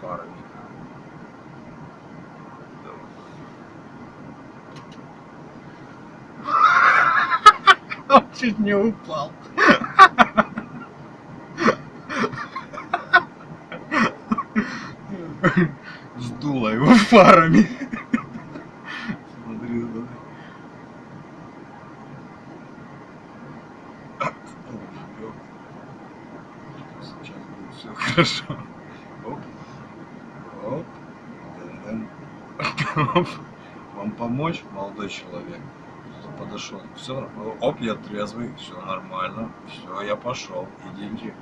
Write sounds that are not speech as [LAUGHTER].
фарами. [LAUGHS] Он чуть не упал. Сдуло его фарами. Смотри, смотри. Сейчас будет все хорошо. Вам помочь, молодой человек? Подошел. Все, оп, я трезвый, все нормально. Все, я пошел. Идите.